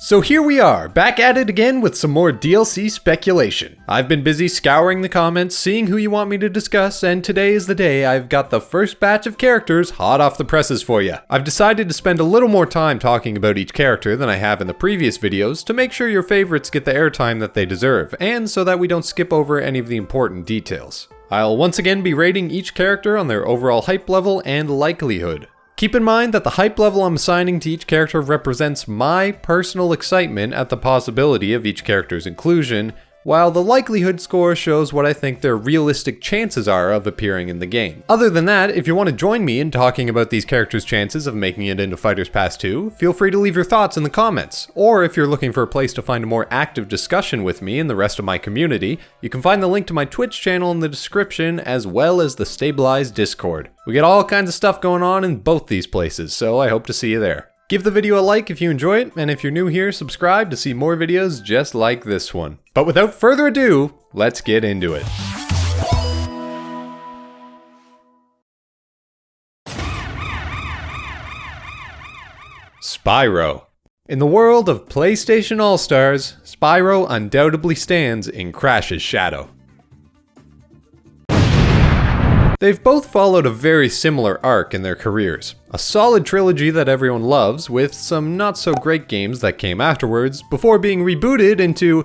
So here we are, back at it again with some more DLC speculation. I've been busy scouring the comments, seeing who you want me to discuss, and today is the day I've got the first batch of characters hot off the presses for you. I've decided to spend a little more time talking about each character than I have in the previous videos to make sure your favorites get the airtime that they deserve, and so that we don't skip over any of the important details. I'll once again be rating each character on their overall hype level and likelihood. Keep in mind that the hype level I'm assigning to each character represents my personal excitement at the possibility of each character's inclusion, while the likelihood score shows what I think their realistic chances are of appearing in the game. Other than that, if you want to join me in talking about these characters' chances of making it into Fighters Pass 2, feel free to leave your thoughts in the comments. Or if you're looking for a place to find a more active discussion with me and the rest of my community, you can find the link to my Twitch channel in the description as well as the Stabilized Discord. We get all kinds of stuff going on in both these places, so I hope to see you there. Give the video a like if you enjoy it, and if you're new here, subscribe to see more videos just like this one. But without further ado, let's get into it. Spyro. In the world of PlayStation All-Stars, Spyro undoubtedly stands in Crash's shadow. They've both followed a very similar arc in their careers. A solid trilogy that everyone loves, with some not so great games that came afterwards, before being rebooted into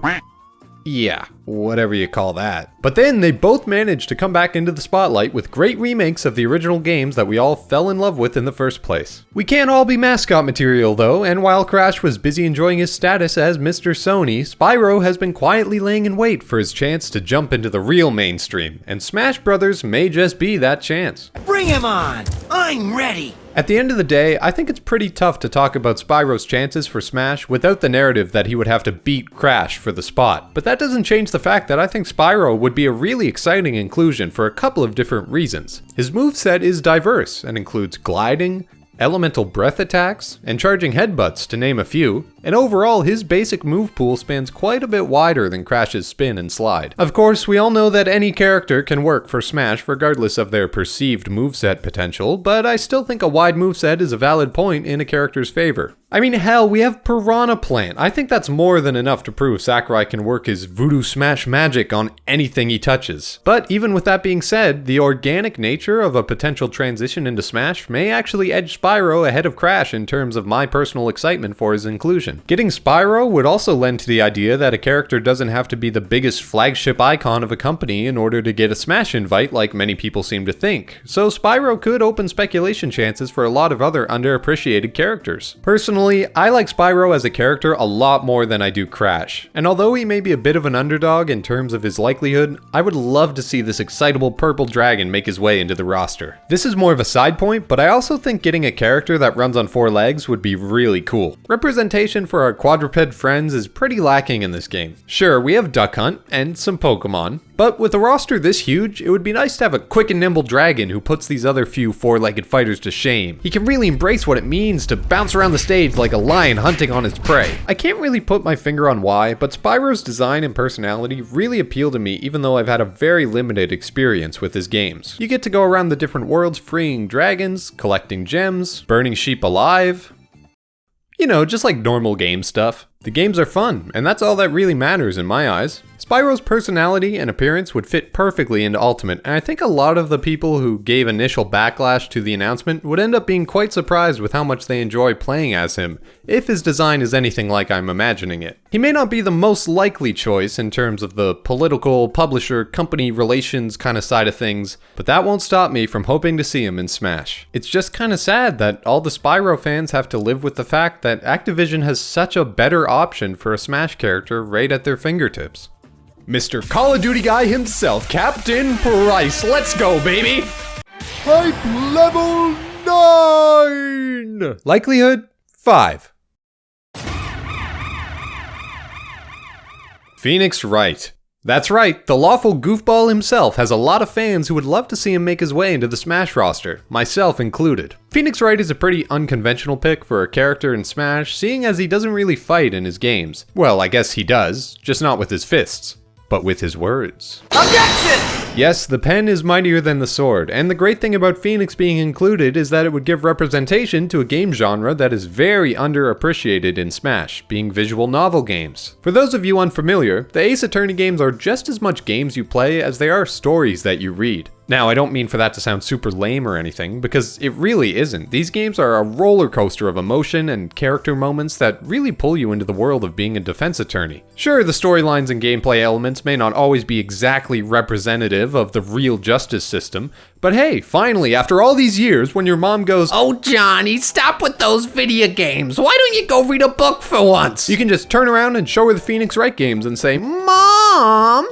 yeah, whatever you call that. But then they both managed to come back into the spotlight with great remakes of the original games that we all fell in love with in the first place. We can't all be mascot material though, and while Crash was busy enjoying his status as Mr. Sony, Spyro has been quietly laying in wait for his chance to jump into the real mainstream, and Smash Brothers may just be that chance. Bring him on! I'm ready! At the end of the day, I think it's pretty tough to talk about Spyro's chances for Smash without the narrative that he would have to beat Crash for the spot. But that doesn't change the fact that I think Spyro would be a really exciting inclusion for a couple of different reasons. His moveset is diverse and includes gliding, elemental breath attacks, and charging headbutts to name a few, and overall his basic move pool spans quite a bit wider than Crash's spin and slide. Of course, we all know that any character can work for Smash regardless of their perceived moveset potential, but I still think a wide moveset is a valid point in a character's favor. I mean, hell, we have Piranha Plant. I think that's more than enough to prove Sakurai can work his voodoo smash magic on anything he touches. But even with that being said, the organic nature of a potential transition into Smash may actually edge Spyro ahead of Crash in terms of my personal excitement for his inclusion. Getting Spyro would also lend to the idea that a character doesn't have to be the biggest flagship icon of a company in order to get a Smash invite like many people seem to think. So Spyro could open speculation chances for a lot of other underappreciated characters. Personally, Personally, I like Spyro as a character a lot more than I do Crash, and although he may be a bit of an underdog in terms of his likelihood, I would love to see this excitable purple dragon make his way into the roster. This is more of a side point, but I also think getting a character that runs on four legs would be really cool. Representation for our quadruped friends is pretty lacking in this game. Sure, we have Duck Hunt and some Pokemon, but with a roster this huge, it would be nice to have a quick and nimble dragon who puts these other few four-legged fighters to shame. He can really embrace what it means to bounce around the stage like a lion hunting on its prey. I can't really put my finger on why, but Spyro's design and personality really appeal to me even though I've had a very limited experience with his games. You get to go around the different worlds freeing dragons, collecting gems, burning sheep alive, you know, just like normal game stuff. The games are fun, and that's all that really matters in my eyes. Spyro's personality and appearance would fit perfectly into Ultimate, and I think a lot of the people who gave initial backlash to the announcement would end up being quite surprised with how much they enjoy playing as him, if his design is anything like I'm imagining it. He may not be the most likely choice in terms of the political, publisher, company relations kind of side of things, but that won't stop me from hoping to see him in Smash. It's just kind of sad that all the Spyro fans have to live with the fact that Activision has such a better option for a Smash character right at their fingertips. Mr. Call of Duty guy himself, Captain Price. Let's go, baby! Hype level 9! Likelihood 5. Phoenix Wright. That's right, the lawful goofball himself has a lot of fans who would love to see him make his way into the Smash roster, myself included. Phoenix Wright is a pretty unconventional pick for a character in Smash, seeing as he doesn't really fight in his games. Well, I guess he does, just not with his fists. But with his words. Objection! Yes, the pen is mightier than the sword, and the great thing about Phoenix being included is that it would give representation to a game genre that is very underappreciated in Smash, being visual novel games. For those of you unfamiliar, the Ace Attorney games are just as much games you play as they are stories that you read. Now, I don't mean for that to sound super lame or anything, because it really isn't. These games are a roller coaster of emotion and character moments that really pull you into the world of being a defense attorney. Sure, the storylines and gameplay elements may not always be exactly representative of the real justice system, but hey, finally, after all these years, when your mom goes, Oh, Johnny, stop with those video games. Why don't you go read a book for once? you can just turn around and show her the Phoenix Wright games and say, Mom!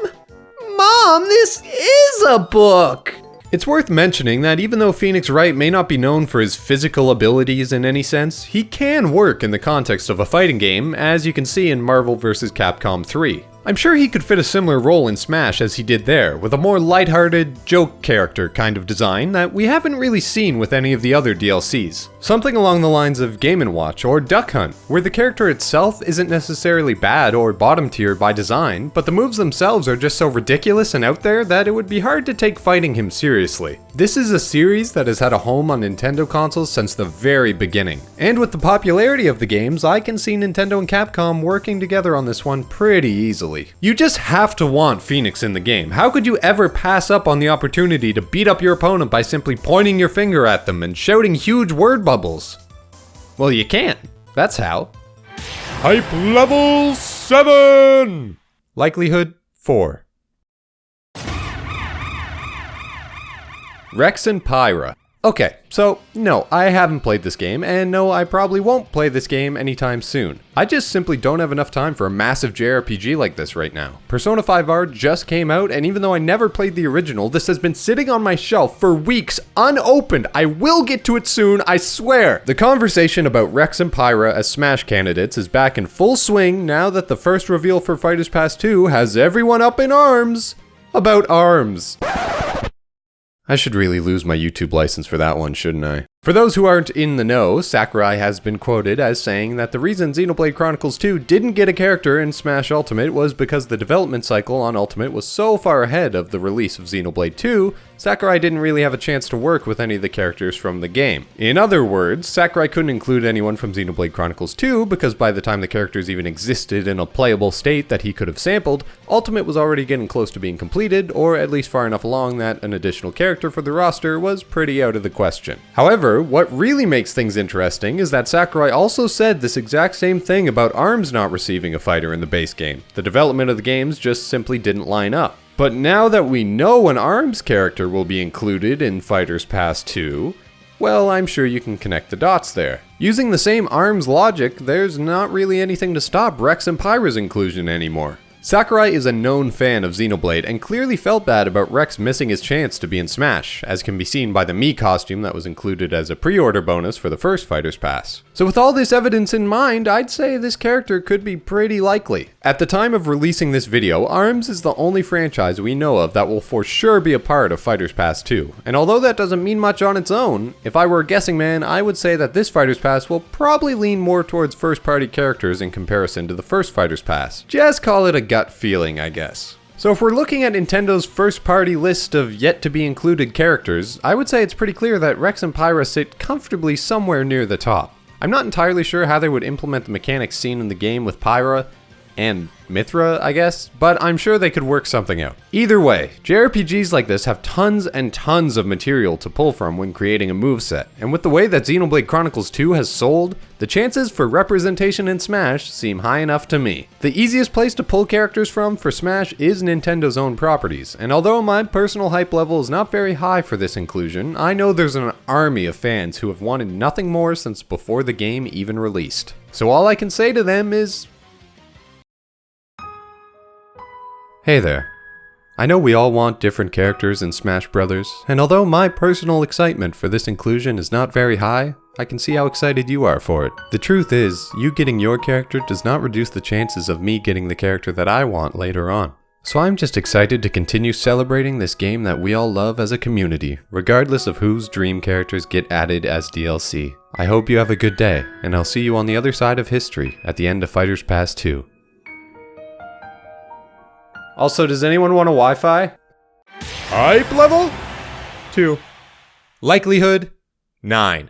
Mom, this is a book! It's worth mentioning that even though Phoenix Wright may not be known for his physical abilities in any sense, he can work in the context of a fighting game, as you can see in Marvel vs. Capcom 3. I'm sure he could fit a similar role in Smash as he did there, with a more lighthearted, joke character kind of design that we haven't really seen with any of the other DLCs. Something along the lines of Game & Watch or Duck Hunt, where the character itself isn't necessarily bad or bottom tier by design, but the moves themselves are just so ridiculous and out there that it would be hard to take fighting him seriously. This is a series that has had a home on Nintendo consoles since the very beginning. And with the popularity of the games, I can see Nintendo and Capcom working together on this one pretty easily. You just have to want Phoenix in the game. How could you ever pass up on the opportunity to beat up your opponent by simply pointing your finger at them and shouting huge word bubbles? Well, you can't. That's how. Hype level 7! Likelihood 4. Rex and Pyra. Okay, so no, I haven't played this game, and no, I probably won't play this game anytime soon. I just simply don't have enough time for a massive JRPG like this right now. Persona 5R just came out, and even though I never played the original, this has been sitting on my shelf for weeks unopened. I will get to it soon, I swear. The conversation about Rex and Pyra as Smash candidates is back in full swing now that the first reveal for Fighters Pass 2 has everyone up in arms about arms. I should really lose my YouTube license for that one, shouldn't I? For those who aren't in the know, Sakurai has been quoted as saying that the reason Xenoblade Chronicles 2 didn't get a character in Smash Ultimate was because the development cycle on Ultimate was so far ahead of the release of Xenoblade 2, Sakurai didn't really have a chance to work with any of the characters from the game. In other words, Sakurai couldn't include anyone from Xenoblade Chronicles 2 because by the time the characters even existed in a playable state that he could have sampled, Ultimate was already getting close to being completed, or at least far enough along that an additional character for the roster was pretty out of the question. However, what really makes things interesting is that Sakurai also said this exact same thing about ARMS not receiving a fighter in the base game. The development of the games just simply didn't line up. But now that we know an ARMS character will be included in Fighters Pass 2, well, I'm sure you can connect the dots there. Using the same ARMS logic, there's not really anything to stop Rex and Pyra's inclusion anymore. Sakurai is a known fan of Xenoblade and clearly felt bad about Rex missing his chance to be in Smash, as can be seen by the Mii costume that was included as a pre-order bonus for the first Fighter's Pass. So with all this evidence in mind, I'd say this character could be pretty likely. At the time of releasing this video, ARMS is the only franchise we know of that will for sure be a part of Fighter's Pass 2, and although that doesn't mean much on its own, if I were a guessing man, I would say that this Fighter's Pass will probably lean more towards first-party characters in comparison to the first Fighter's Pass. Just call it a gut feeling, I guess. So if we're looking at Nintendo's first party list of yet to be included characters, I would say it's pretty clear that Rex and Pyra sit comfortably somewhere near the top. I'm not entirely sure how they would implement the mechanics seen in the game with Pyra and Mythra, I guess, but I'm sure they could work something out. Either way, JRPGs like this have tons and tons of material to pull from when creating a moveset, and with the way that Xenoblade Chronicles 2 has sold, the chances for representation in Smash seem high enough to me. The easiest place to pull characters from for Smash is Nintendo's own properties, and although my personal hype level is not very high for this inclusion, I know there's an army of fans who have wanted nothing more since before the game even released. So all I can say to them is, Hey there. I know we all want different characters in Smash Brothers, and although my personal excitement for this inclusion is not very high, I can see how excited you are for it. The truth is, you getting your character does not reduce the chances of me getting the character that I want later on. So I'm just excited to continue celebrating this game that we all love as a community, regardless of whose dream characters get added as DLC. I hope you have a good day, and I'll see you on the other side of history at the end of Fighters Pass 2. Also, does anyone want a waifu? Hype level 2. Likelihood 9.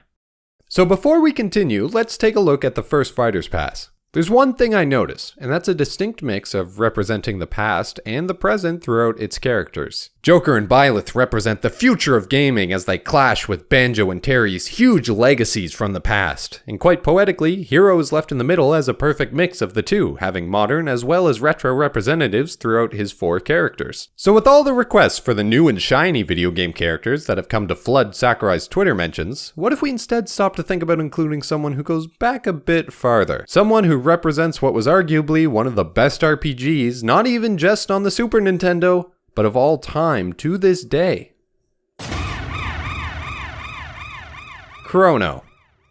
So before we continue, let's take a look at the first Fighter's Pass. There's one thing I notice, and that's a distinct mix of representing the past and the present throughout its characters. Joker and Byleth represent the future of gaming as they clash with Banjo and Terry's huge legacies from the past. And quite poetically, Hero is left in the middle as a perfect mix of the two, having modern as well as retro representatives throughout his four characters. So with all the requests for the new and shiny video game characters that have come to flood Sakurai's Twitter mentions, what if we instead stop to think about including someone who goes back a bit farther? Someone who represents what was arguably one of the best RPGs, not even just on the Super Nintendo, but of all time to this day. Chrono.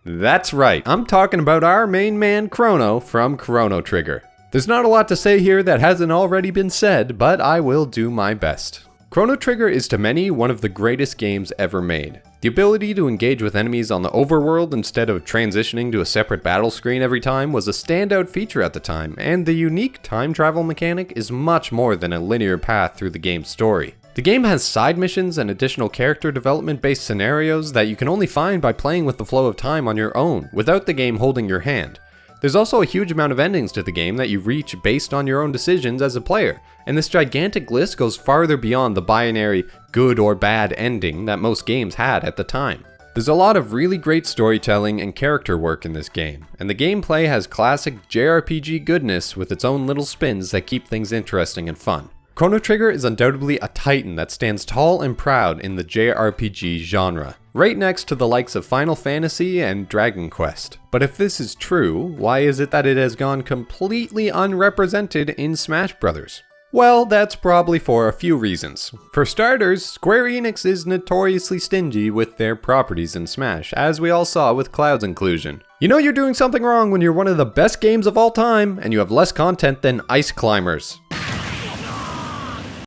That's right, I'm talking about our main man Chrono from Chrono Trigger. There's not a lot to say here that hasn't already been said, but I will do my best. Chrono Trigger is to many one of the greatest games ever made. The ability to engage with enemies on the overworld instead of transitioning to a separate battle screen every time was a standout feature at the time, and the unique time travel mechanic is much more than a linear path through the game's story. The game has side missions and additional character development based scenarios that you can only find by playing with the flow of time on your own, without the game holding your hand. There's also a huge amount of endings to the game that you reach based on your own decisions as a player, and this gigantic list goes farther beyond the binary good or bad ending that most games had at the time. There's a lot of really great storytelling and character work in this game, and the gameplay has classic JRPG goodness with its own little spins that keep things interesting and fun. Chrono Trigger is undoubtedly a titan that stands tall and proud in the JRPG genre, right next to the likes of Final Fantasy and Dragon Quest. But if this is true, why is it that it has gone completely unrepresented in Smash Bros? Well, that's probably for a few reasons. For starters, Square Enix is notoriously stingy with their properties in Smash, as we all saw with Cloud's inclusion. You know you're doing something wrong when you're one of the best games of all time, and you have less content than Ice Climbers.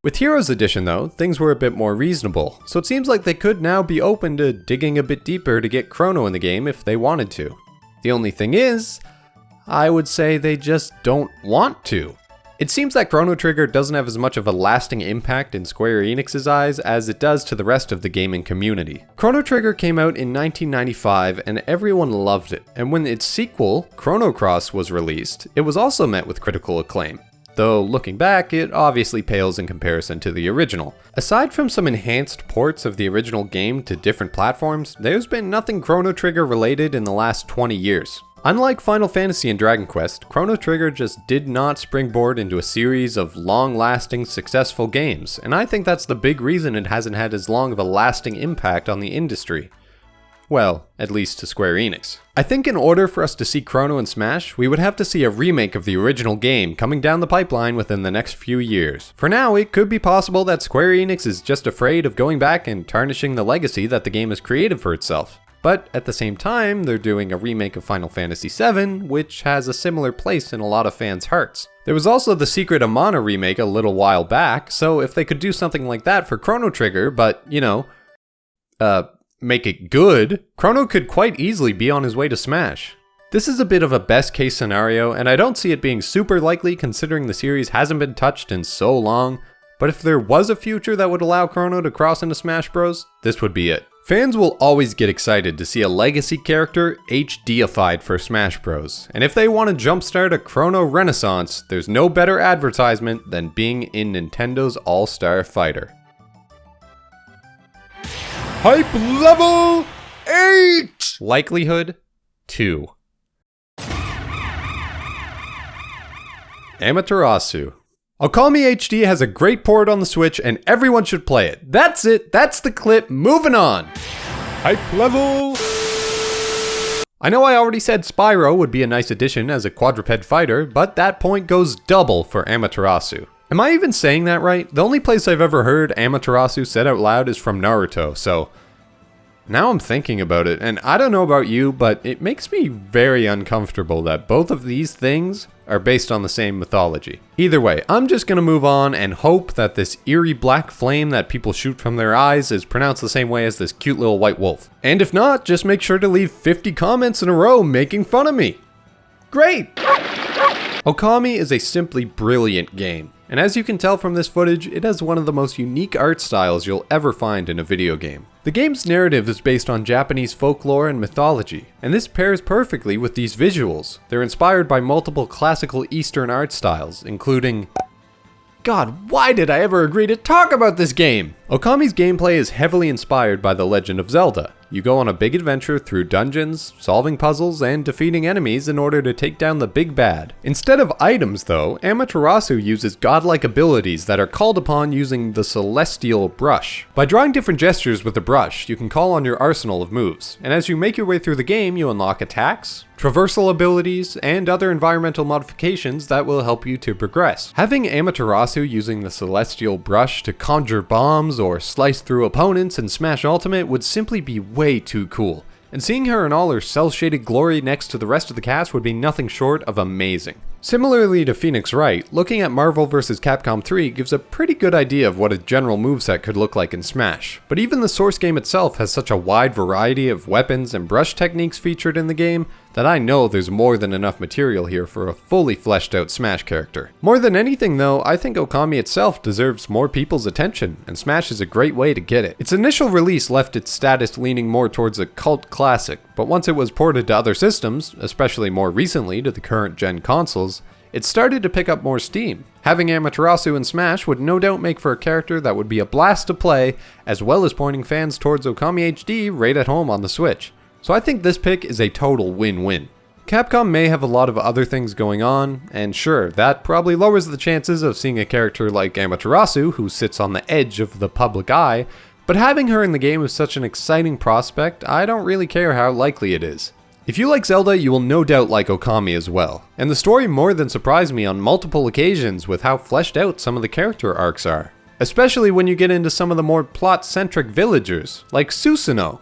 With Heroes Edition though, things were a bit more reasonable, so it seems like they could now be open to digging a bit deeper to get Chrono in the game if they wanted to. The only thing is, I would say they just don't want to. It seems that Chrono Trigger doesn't have as much of a lasting impact in Square Enix's eyes as it does to the rest of the gaming community. Chrono Trigger came out in 1995 and everyone loved it, and when its sequel, Chrono Cross, was released, it was also met with critical acclaim though looking back, it obviously pales in comparison to the original. Aside from some enhanced ports of the original game to different platforms, there's been nothing Chrono Trigger related in the last 20 years. Unlike Final Fantasy and Dragon Quest, Chrono Trigger just did not springboard into a series of long-lasting, successful games, and I think that's the big reason it hasn't had as long of a lasting impact on the industry. Well, at least to Square Enix. I think in order for us to see Chrono and Smash, we would have to see a remake of the original game coming down the pipeline within the next few years. For now, it could be possible that Square Enix is just afraid of going back and tarnishing the legacy that the game has created for itself. But at the same time, they're doing a remake of Final Fantasy VII, which has a similar place in a lot of fans' hearts. There was also the Secret of Mana remake a little while back, so if they could do something like that for Chrono Trigger, but, you know, uh, make it good, Chrono could quite easily be on his way to Smash. This is a bit of a best case scenario, and I don't see it being super likely considering the series hasn't been touched in so long, but if there was a future that would allow Chrono to cross into Smash Bros, this would be it. Fans will always get excited to see a legacy character HDified for Smash Bros. And if they want to jumpstart a Chrono renaissance, there's no better advertisement than being in Nintendo's All-Star Fighter. Hype level 8! Likelihood 2. Amaterasu. Okami HD has a great port on the Switch and everyone should play it. That's it, that's the clip, moving on! Hype level... I know I already said Spyro would be a nice addition as a quadruped fighter, but that point goes double for Amaterasu. Am I even saying that right? The only place I've ever heard Amaterasu said out loud is from Naruto, so... Now I'm thinking about it, and I don't know about you, but it makes me very uncomfortable that both of these things are based on the same mythology. Either way, I'm just gonna move on and hope that this eerie black flame that people shoot from their eyes is pronounced the same way as this cute little white wolf. And if not, just make sure to leave 50 comments in a row making fun of me. Great! Okami is a simply brilliant game. And as you can tell from this footage, it has one of the most unique art styles you'll ever find in a video game. The game's narrative is based on Japanese folklore and mythology, and this pairs perfectly with these visuals. They're inspired by multiple classical Eastern art styles, including God, why did I ever agree to talk about this game? Okami's gameplay is heavily inspired by The Legend of Zelda. You go on a big adventure through dungeons, solving puzzles, and defeating enemies in order to take down the big bad. Instead of items though, Amaterasu uses godlike abilities that are called upon using the Celestial Brush. By drawing different gestures with the brush, you can call on your arsenal of moves, and as you make your way through the game, you unlock attacks, traversal abilities, and other environmental modifications that will help you to progress. Having Amaterasu using the Celestial Brush to conjure bombs or slice through opponents and smash ultimate would simply be way too cool. And seeing her in all her cel-shaded glory next to the rest of the cast would be nothing short of amazing. Similarly to Phoenix Wright, looking at Marvel vs. Capcom 3 gives a pretty good idea of what a general moveset could look like in Smash. But even the source game itself has such a wide variety of weapons and brush techniques featured in the game that I know there's more than enough material here for a fully fleshed out Smash character. More than anything though, I think Okami itself deserves more people's attention, and Smash is a great way to get it. Its initial release left its status leaning more towards a cult classic, but once it was ported to other systems, especially more recently to the current gen consoles, it started to pick up more steam. Having Amaterasu in Smash would no doubt make for a character that would be a blast to play, as well as pointing fans towards Okami HD right at home on the Switch. So I think this pick is a total win-win. Capcom may have a lot of other things going on, and sure, that probably lowers the chances of seeing a character like Amaterasu, who sits on the edge of the public eye, but having her in the game is such an exciting prospect, I don't really care how likely it is. If you like Zelda, you will no doubt like Okami as well, and the story more than surprised me on multiple occasions with how fleshed out some of the character arcs are. Especially when you get into some of the more plot-centric villagers, like Susanoo.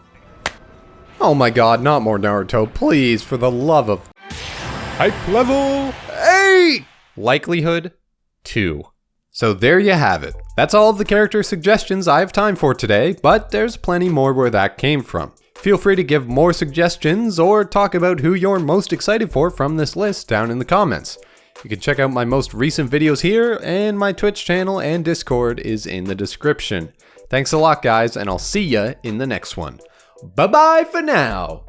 Oh my god, not more Naruto, please, for the love of... Hype level 8! Likelihood 2. So there you have it. That's all of the character suggestions I have time for today, but there's plenty more where that came from. Feel free to give more suggestions or talk about who you're most excited for from this list down in the comments. You can check out my most recent videos here, and my Twitch channel and Discord is in the description. Thanks a lot guys, and I'll see ya in the next one. Bye bye for now!